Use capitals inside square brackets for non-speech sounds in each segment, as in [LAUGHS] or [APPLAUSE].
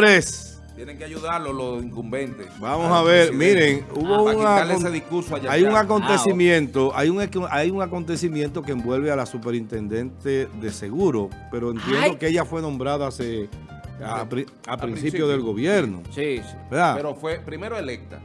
Señores, Tienen que ayudarlo los incumbentes. Vamos a ver, miren, hubo Para una ese discurso allá hay un acontecimiento, hay un, hay un acontecimiento que envuelve a la superintendente de seguro, pero entiendo Ay. que ella fue nombrada hace a, pri- a A principio principio. del gobierno, Sí, sí. ¿verdad? Pero fue primero electa.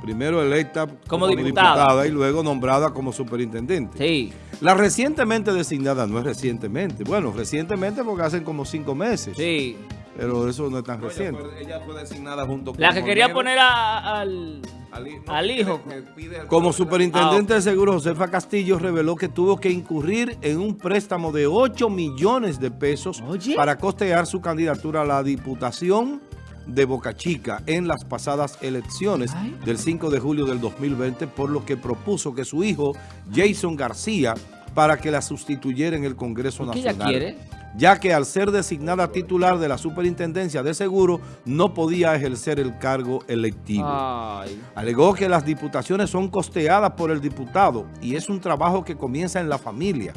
Primero electa Como diputada. y luego nombrada como superintendente. Sí. La recientemente designada no es recientemente, bueno, recientemente porque hacen como cinco meses, Sí. Pero eso no es tan No, ella, reciente. fue, ella fue designada junto con La que quería poner a- al... al, no, hijo. que pide Como Ah, superintendente de seguro, Josefa Castillo reveló que tuvo que incurrir en un préstamo de 8 millones de pesos Oye. para costear su candidatura a la diputación de Boca Chica en las pasadas elecciones Ay. del 5 de julio del 2020, por lo que propuso que su hijo, Jason García, para que la sustituyera en el Congreso ¿Y qué ella Nacional. quiere? Ya que al ser designada titular de la superintendencia de seguro, no podía ejercer el cargo electivo. Ay. Alegó que las diputaciones son costeadas por el diputado y es un trabajo que comienza en la familia.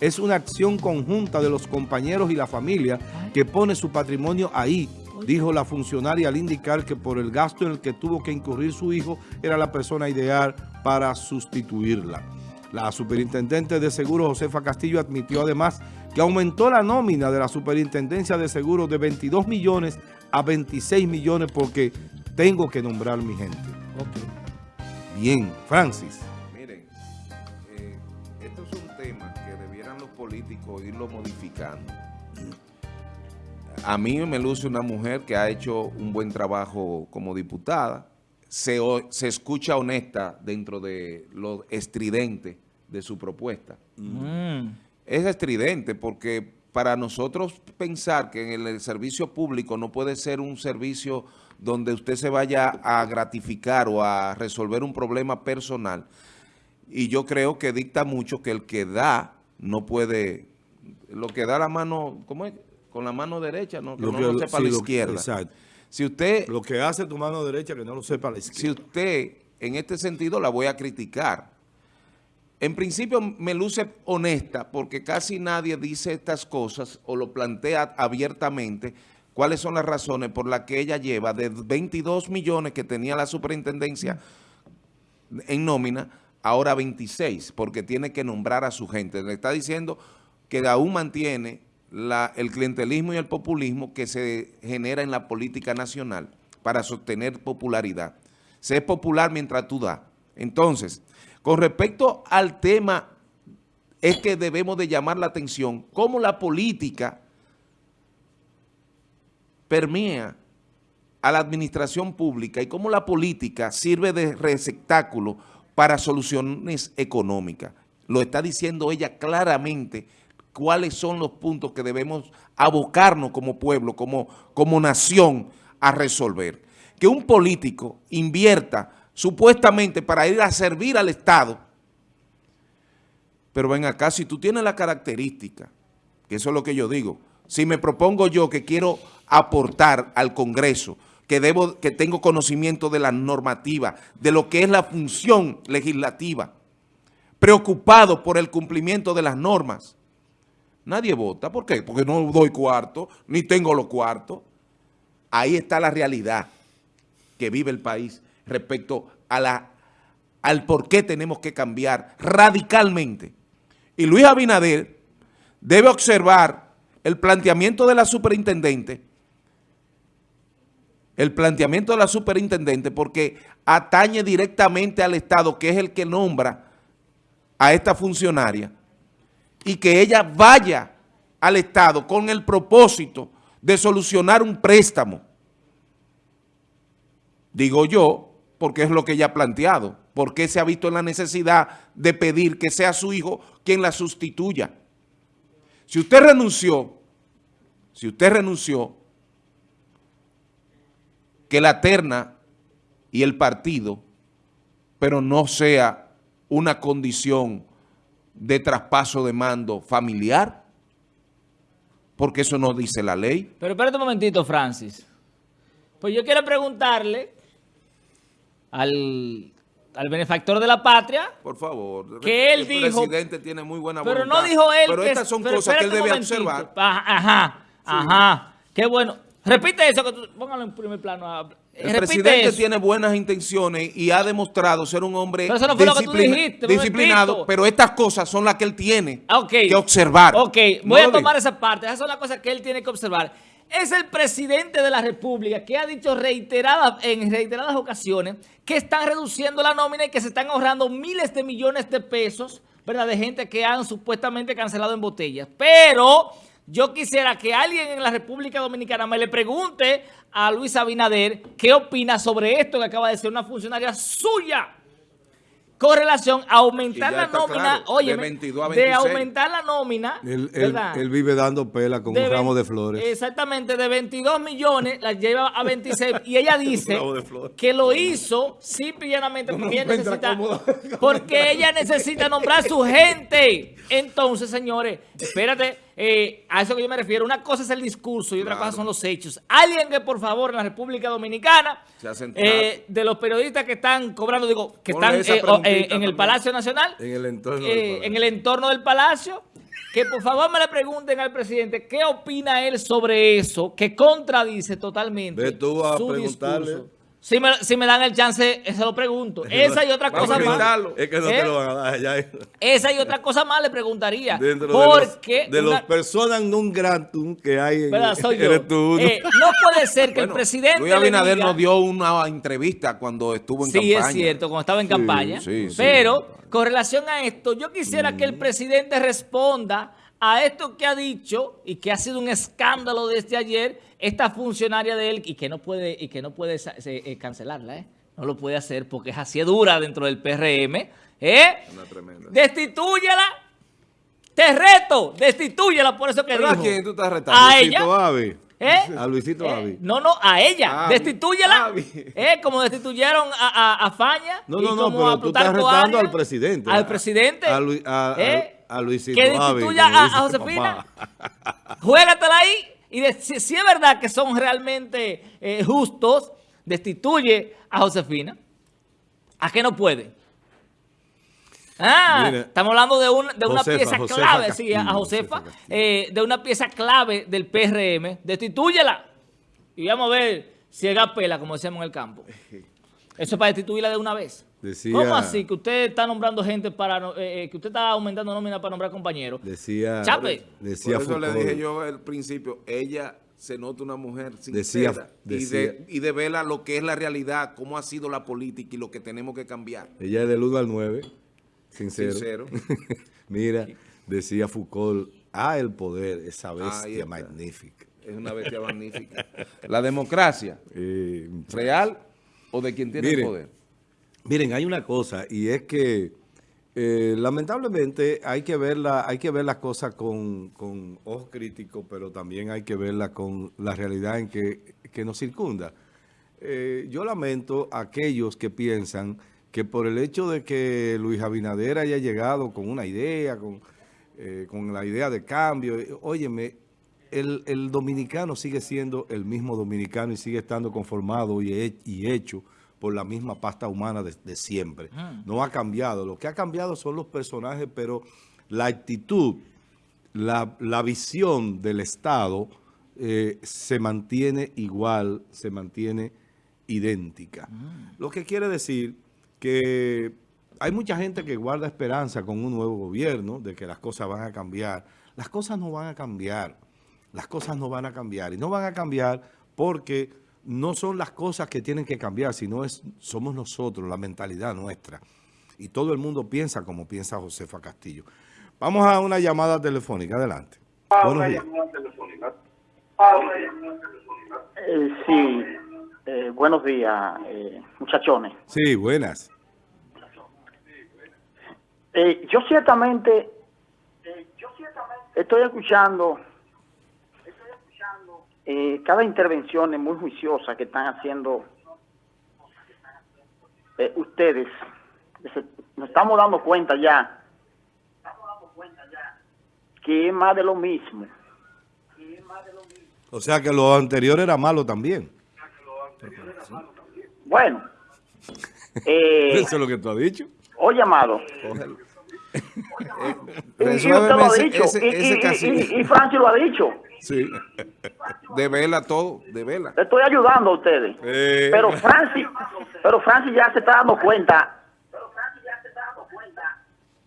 Es una acción conjunta de los compañeros y la familia que pone su patrimonio ahí, dijo la funcionaria al indicar que por el gasto en el que tuvo que incurrir su hijo era la persona ideal para sustituirla. La superintendente de seguros Josefa Castillo admitió además que aumentó la nómina de la superintendencia de seguros de 22 millones a 26 millones porque tengo que nombrar mi gente. Bien, Francis. Miren, eh, esto es un tema que debieran los políticos irlo modificando. A mí me luce una mujer que ha hecho un buen trabajo como diputada. Se, se escucha honesta dentro de lo estridente de su propuesta. Mm. Es estridente porque para nosotros pensar que en el servicio público no puede ser un servicio donde usted se vaya a gratificar o a resolver un problema personal, y yo creo que dicta mucho que el que da no puede, lo que da la mano, ¿cómo es? Con la mano derecha, ¿no? Que no lo sepa sí, la lo- izquierda. exacto. Si usted, Lo que hace tu mano derecha que no lo sepa la si izquierda. usted, en este sentido la voy a criticar. En principio me luce honesta porque casi nadie dice estas cosas o lo plantea abiertamente cuáles son las razones por las que ella lleva de 22 millones que tenía la superintendencia en nómina, ahora 26, porque tiene que nombrar a su gente. Le está diciendo que aún mantiene el clientelismo y el populismo que se genera en la política nacional para sostener popularidad. Se es popular mientras tú das. Entonces, con respecto al tema, es que debemos de llamar la atención cómo la política permea a la administración pública y cómo la política sirve de receptáculo para soluciones económicas. Lo está diciendo ella claramente cuáles son los puntos que debemos abocarnos como pueblo, como, como nación a resolver. Que un político invierta supuestamente para ir a servir al Estado, pero ven acá, si tú tienes la característica, que eso es lo que yo digo, si me propongo yo que quiero aportar al Congreso, que, debo, que tengo conocimiento de la normativa, de lo que es la función legislativa, preocupado por el cumplimiento de las normas, nadie vota. ¿Por qué? Porque no doy cuarto, ni tengo los cuartos. Ahí está la realidad que vive el país respecto a la, al por qué tenemos que cambiar radicalmente. Y Luis Abinader debe observar el planteamiento de la superintendente, el planteamiento de la superintendente porque atañe directamente al Estado, que es el que nombra a esta funcionaria, y que ella vaya al Estado con el propósito de solucionar un préstamo. Digo yo, porque es lo que ella ha planteado, porque se ha visto en la necesidad de pedir que sea su hijo quien la sustituya. Si usted renunció, si usted renunció, que la terna y el partido, pero no sea una condición de traspaso de mando familiar, porque eso no dice la ley. Pero espérate un momentito, Francis. Pues yo quiero preguntarle al, al benefactor de la patria, Por favor. Que él el dijo- presidente tiene muy buena pero voluntad. no dijo él Pero que... estas son pero cosas que él debe momentito. observar. Ajá, ajá, ajá. Qué bueno. Repite eso, que tú, póngalo en primer plano. a- El repite presidente eso. tiene buenas intenciones y ha demostrado ser un hombre Pero no dijiste, disciplinado, pero estas cosas son las que él tiene Ah, ok. que observar. Ok, No voy a lo tomar esa parte. Esas son las cosas que él tiene que observar. Es el presidente de la República que ha dicho reiteradas, en reiteradas ocasiones que están reduciendo la nómina y que se están ahorrando miles de millones de pesos, ¿verdad? De gente que han supuestamente cancelado en botellas. Pero yo quisiera que alguien en la República Dominicana me le pregunte a Luis Abinader qué opina sobre esto que acaba de decir una funcionaria suya con relación a aumentar la nómina, claro, de oye, 22 a de 26. aumentar la nómina, Él, él- ¿verdad? él vive dando pela con De un ramo de flores. Exactamente, de 22 millones la lleva a 26 y ella [LAUGHS] dice que lo hizo simple y llanamente No, porque, ella encuentra necesita, cómodo. porque ella [LAUGHS] necesita nombrar su gente. Entonces, señores, espérate, eh, a eso que yo me refiero. Una cosa es el discurso y otra Claro. cosa son los hechos. Alguien que, por favor, en la República Dominicana, eh, de los periodistas que están cobrando, digo, que Ponle están eh, en el. Palacio Nacional, En el entorno del palacio. en el entorno del palacio, que por favor me le pregunten al presidente qué opina él sobre eso, que contradice totalmente Ve tú a su preguntarle. discurso. Si me, si me dan el chance, se lo pregunto. Esa y otra cosa más. Es que no ¿Eh? te lo van a dar allá. Esa y otra cosa más le preguntaría. Dentro porque de los, de una- los personas non gratum que hay en [LAUGHS] eres tú uno. Eh, no puede ser que el presidente Luis Abinader diga- nos dio una entrevista cuando estuvo en Sí, campaña. es cierto, cuando estaba en Sí, campaña. sí, sí. Pero con relación a esto, yo quisiera que el presidente responda a esto que ha dicho y que ha sido un escándalo desde ayer, esta funcionaria de él y que no puede, y que no puede eh, cancelarla, ¿eh? No lo puede hacer porque es así dura dentro del PRM. ¿eh? Una tremenda. Destitúyela. Te reto, destitúyela por eso que ¿Pero a dijo. quién tú estás retando? A Luisito ella. Avi. ¿Eh? A Luisito ¿Eh? Avi. No, no, a ella. Avi. Destitúyela. Avi. ¿Eh? Como destituyeron a, a, a Faña. No, y no, no, como pero a tú estás retando Arias, al presidente. Al presidente. A, Lu- a- a- ¿Eh? A Luisito Que destituya a, a Josefina. [LAUGHS] Juégatela ahí. Y de- si, si es verdad que son realmente eh, justos, destituye a Josefina. ¿A qué no puede? Ah, Mira, estamos hablando de, un- de una Josefa, pieza Josefa clave, sí, a Castillo, Josefa, Josefa Castillo. eh, de una pieza clave del PRM. Destitúyela. Y vamos a ver si haga pela, como decíamos en el campo. [LAUGHS] Eso es para destituirla de una vez. Decía- ¿Cómo así? Que usted está nombrando gente para... eh, eh, que usted está aumentando nómina para nombrar compañeros. Decía, Chape. decía Por eso le dije yo al principio, ella se nota una mujer sincera Decía- y, de, y devela lo que es la realidad, cómo ha sido la política y lo que tenemos que cambiar. Ella es del 1 al 9. Sincero. Sincero. [LAUGHS] Mira, decía Foucault, ah, el poder, esa bestia magnífica. Es una bestia magnífica. La democracia, [LAUGHS] Eh, real o de quien tiene Mire, el poder. Miren, hay una cosa y es que eh, lamentablemente hay que ver las cosas con, con ojos críticos, pero también hay que verla con la realidad en que, nos circunda. Eh, yo lamento a aquellos que piensan que por el hecho de que Luis Abinader haya llegado con una idea, con, eh, la idea de cambio, óyeme, el, dominicano sigue siendo el mismo dominicano y sigue estando conformado y hecho por la misma pasta humana de, de siempre. No ha cambiado. Lo que ha cambiado son los personajes, pero la actitud, la, la visión del Estado eh, se mantiene igual, se mantiene idéntica. Lo que quiere decir que hay mucha gente que guarda esperanza con un nuevo gobierno, de que las cosas van a cambiar. Las cosas no van a cambiar. Las cosas no van a cambiar. Y no van a cambiar porque no son las cosas que tienen que cambiar, sino es, somos nosotros, la mentalidad nuestra. Y todo el mundo piensa como piensa Josefa Castillo. Vamos a una llamada telefónica. Adelante. Buenos días. Eh, sí, eh, buenos días, eh, muchachones. Sí, buenas. Eh, yo ciertamente estoy escuchando eh, cada intervención es muy juiciosa que están haciendo eh, ustedes. Se- Nos estamos dando cuenta ya que es más de lo mismo. O sea que lo anterior era malo también. Bueno, [LAUGHS] eh, Eso es lo que tú has dicho. oye, amado. Y, y usted lo ha dicho, ese- y, ese y- casillo. y- y Francis lo ha dicho. Sí. De vela todo, de vela. Le estoy ayudando a ustedes. Eh. Pero Francis, pero Francis ya se está dando cuenta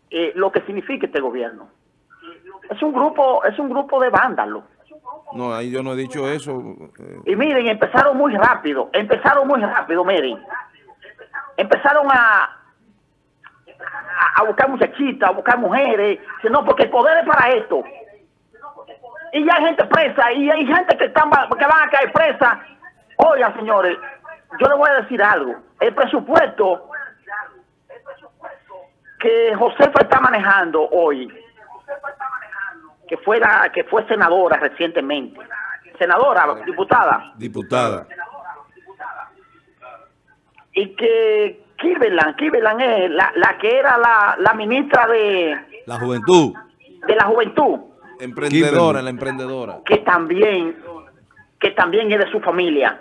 eh, lo que significa este gobierno. Es un grupo, es un grupo de vándalos. No, ahí yo no he dicho eso. eh, Y miren, empezaron muy rápido, empezaron muy rápido, miren. Empezaron a, a, a buscar muchachitas, a buscar mujeres. No, porque el poder es para esto. Y ya hay gente presa, y hay gente que, están, que van a caer presa. Oigan, señores, yo les voy a decir algo. El presupuesto que Josefa está manejando hoy, que fue, la- que fue senadora recientemente, senadora, diputada, Diputada. y que Kirbelan, Kirbelan es la, la que era la, la ministra de, La juventud. de la juventud, emprendedora, Kimberly. la emprendedora. que también, que también es de su familia.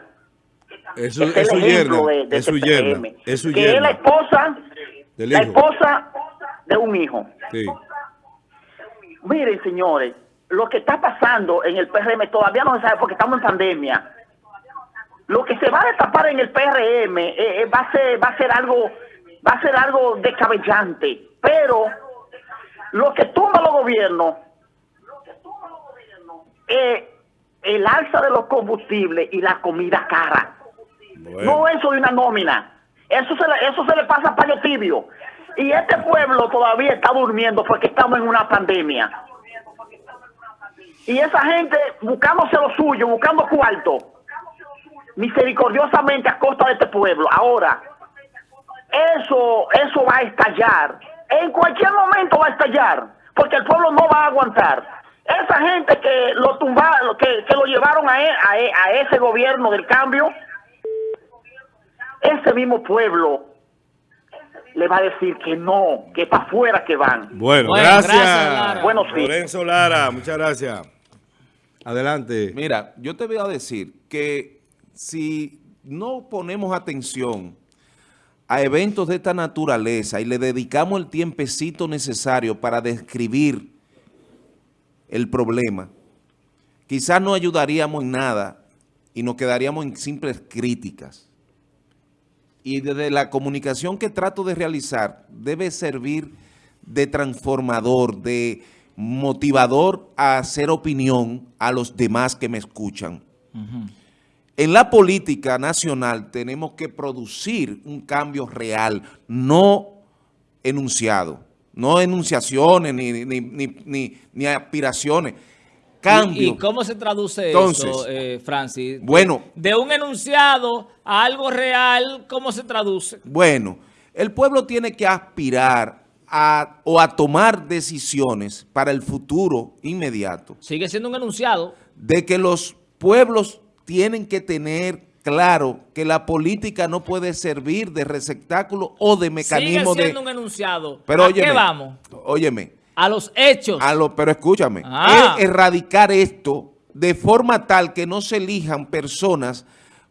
Eso, es su yerna. de, de Es su yerna. PM, Es su que es la esposa, Del la esposa de un hijo. Sí. Miren, señores, lo que está pasando en el PRM todavía no se sabe porque estamos en pandemia. Lo que se va a destapar en el PRM eh, eh, va a ser va a ser algo va a ser algo descabellante, pero lo que tumba los gobiernos es el alza de los combustibles y la comida cara. No eso de una nómina. Eso se le, eso se le pasa a paño tibio. Y este pueblo todavía está durmiendo porque estamos en una pandemia. Y esa gente buscándose lo suyo, buscando cuarto, misericordiosamente a costa de este pueblo. Ahora, eso, eso va a estallar. En cualquier momento va a estallar, porque el pueblo no va a aguantar. Esa gente que lo tumbaron, que, que lo llevaron a, e- a e- a ese gobierno del cambio, ese mismo pueblo le va a decir que no, que para afuera que van. Bueno, Bueno, gracias. gracias, Lara. Buenos días. Lorenzo Lara, muchas gracias. Adelante. Mira, yo te voy a decir que si no ponemos atención a eventos de esta naturaleza y le dedicamos el tiempecito necesario para describir el problema, quizás no ayudaríamos en nada y nos quedaríamos en simples críticas. Y desde la comunicación que trato de realizar debe servir de transformador, de motivador a hacer opinión a los demás que me escuchan. En la política nacional tenemos que producir un cambio real, no enunciado, no enunciaciones ni, ni, ni, ni- ni aspiraciones. Cambio. ¿Y, y cómo se traduce Entonces, eso, eh, Francis? bueno. De un enunciado a algo real, ¿cómo se traduce? Bueno, el pueblo tiene que aspirar a, o a tomar decisiones para el futuro inmediato Sigue siendo un enunciado. de que los pueblos tienen que tener claro que la política no puede servir de receptáculo o de mecanismo Sigue de... siendo un enunciado. Pero ¿A óyeme, qué vamos? Óyeme, A los hechos. a lo, pero escúchame, Ah. es erradicar esto de forma tal que no se elijan personas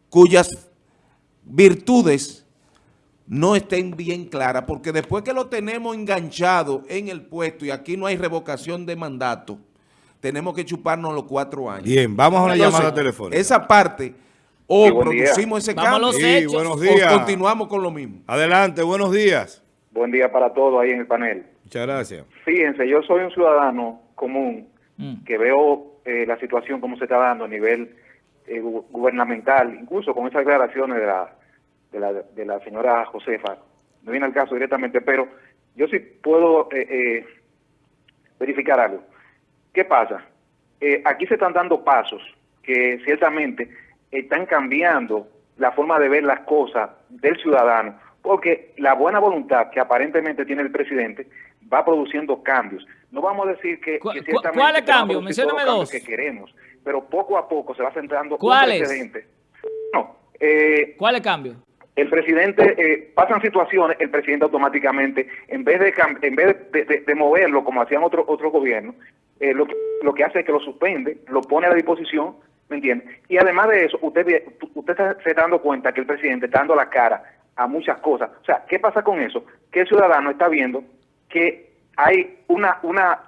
cuyas virtudes no estén bien claras, porque después que lo tenemos enganchado en el puesto y aquí no hay revocación de mandato, tenemos que chuparnos los cuatro años. Bien, vamos a una Entonces, llamada telefónica. Esa parte, o Sí, buen día. producimos ese cambio, los Sí, buenos o días. continuamos con lo mismo. Adelante, buenos días. Buen día para todos ahí en el panel. Muchas gracias. Fíjense, yo soy un ciudadano común Mm. que veo eh, la situación como se está dando a nivel eh, gu- gubernamental, incluso con esas declaraciones de la, de la, de la señora Josefa. No viene al caso directamente, pero yo sí puedo eh, eh, verificar algo. ¿Qué pasa? Eh, aquí se están dando pasos que ciertamente están cambiando la forma de ver las cosas del ciudadano, porque la buena voluntad que aparentemente tiene el presidente va produciendo cambios. No vamos a decir que, ¿Cu- que cu- ciertamente cuáles se van a cambios? producir todos los Mencióname dos. que queremos, pero poco a poco se va sentando ¿Cuáles? un precedente. No, eh, ¿Cuál es el cambio? el presidente eh, pasan situaciones, el presidente automáticamente, en vez de en vez de, de- de moverlo como hacían otros otros gobiernos, eh, lo, que, lo que hace es que lo suspende, lo pone a la disposición, ¿me entiende? Y además de eso, usted ve- usted está- se está dando cuenta que el presidente está dando la cara a muchas cosas. O sea, ¿qué pasa con eso? Que el ciudadano está viendo que hay una una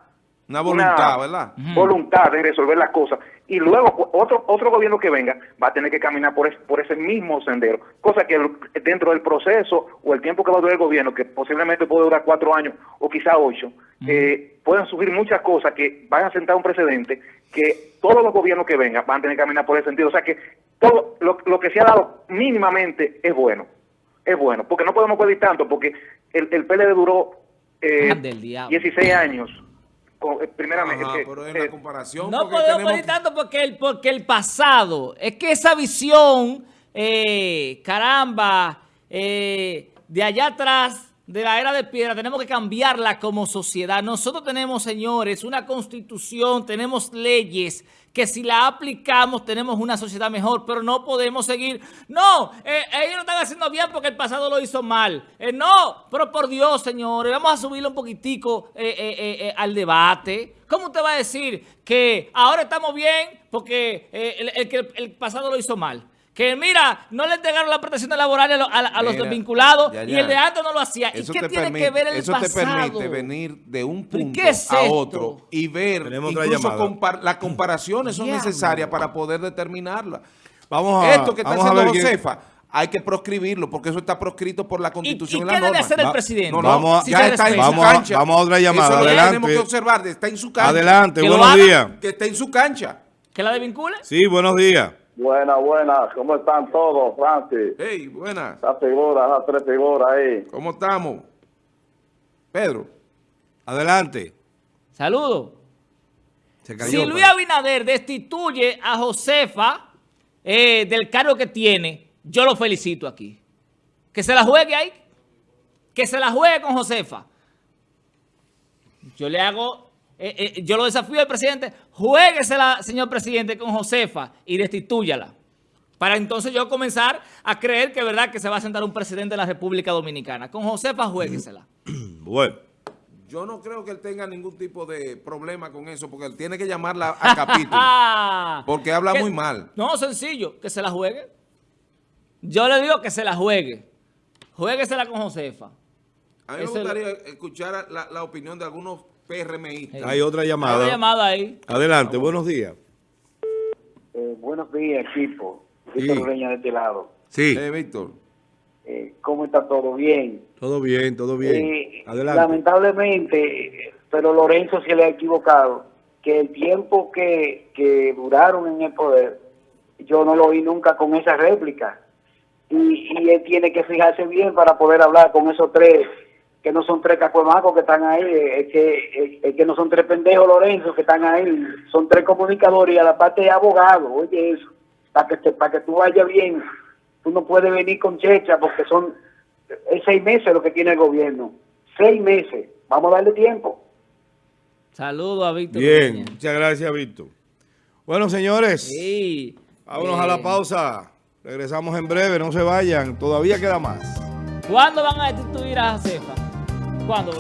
Una voluntad, ¿verdad? Voluntad de resolver las cosas y luego otro otro gobierno que venga va a tener que caminar por, es- por ese mismo sendero, cosa que dentro del proceso o el tiempo que va a durar el gobierno, que posiblemente puede durar cuatro años o quizá ocho, eh, pueden surgir muchas cosas que van a sentar un precedente que todos los gobiernos que vengan van a tener que caminar por ese sentido. O sea que todo lo, lo que se ha dado mínimamente es bueno, es bueno, porque no podemos pedir tanto, porque el, el PLD duró eh, Ande el diablo. 16 años. con- eh, primeramente, Ajá, eh, pero en eh, la comparación... No podemos tenemos pedir que- tanto porque el, porque el pasado, es que esa visión, eh, caramba, eh, de allá atrás, de la era de piedra, tenemos que cambiarla como sociedad. Nosotros tenemos, señores, una constitución, tenemos leyes que si la aplicamos tenemos una sociedad mejor, pero no podemos seguir. No, eh, ellos lo están haciendo bien porque el pasado lo hizo mal. Eh, no, pero por Dios, señores, vamos a subirle un poquitico eh, al debate. ¿Cómo usted va a decir que ahora estamos bien porque el, el pasado lo hizo mal? Que mira, no le entregaron la protección laboral a, lo- a- a los desvinculados ya, y el de antes no lo hacía. ¿Y Eso qué te tiene permite, que ver el eso pasado? te permite venir de un ¿Pero punto qué es a otro y ver, Tenemos incluso compar- las comparaciones son Diablo. necesarias para poder determinarla. Vamos a, Esto que está haciendo Josefa, hay que proscribirlo porque eso está proscrito por la Constitución y y, qué la debe norma. hacer el presidente? No, no, Vamos a- Si ya está en su cancha. vamos a otra llamada, Eso adelante. tenemos que observar, está en su cancha. Adelante, buenos días. Que esté en su cancha. ¿Que la desvincule? Sí, buenos días. Buenas, buenas. ¿Cómo están todos, Francis? Hey, buenas. La figura, las tres figuras ahí. ¿Cómo estamos? Pedro. Adelante. Saludos. Se cayó. Si Luis pero- Abinader destituye a Josefa eh, del cargo que tiene, yo lo felicito aquí. Que se la juegue ahí. Que se la juegue con Josefa. Yo le hago, eh, eh, yo lo desafío al presidente, juéguesela, señor presidente, con Josefa y destitúyala. Para entonces yo comenzar a creer que es verdad que se va a sentar un presidente de la República Dominicana. Con Josefa, juéguesela. [CLEARS THROAT] Bueno. Yo no creo que él tenga ningún tipo de problema con eso porque él tiene que llamarla a capítulo. [LAUGHS] Porque habla que- muy mal. No, sencillo, que se la juegue. Yo le digo que se la juegue. Juéguesela con Josefa. A mí me gustaría escuchar la, la opinión de algunos PRMistas. Hay otra Hay llamada. una llamada ahí. Adelante, buenos días. Eh, buenos días, equipo. Sí. Víctor Ureña de este lado. Sí, Eh, Víctor. Eh, ¿Cómo está todo? Bien. todo bien, todo bien. Eh, Adelante. lamentablemente, pero Lorenzo se le ha equivocado, que el tiempo que, que duraron en el poder, yo no lo vi nunca con esa réplica. Y, y él tiene que fijarse bien para poder hablar con esos tres, que no son tres cacuemacos que están ahí, eh, es que, es- es que no son tres pendejos Lorenzo que están ahí, son tres comunicadores y a la parte de abogados, oye eso, para que, te- para que tú vayas bien, tú no puedes venir con checha porque son es seis meses lo que tiene el gobierno. Seis meses. Vamos a darle tiempo. Saludos a Víctor. Bien, muchas gracias, Víctor. Bueno, señores, Sí. vámonos a la Eh, pausa. Regresamos en breve, no se vayan, todavía queda más. ¿Cuándo van a destituir a Josefa? ¿Cuándo?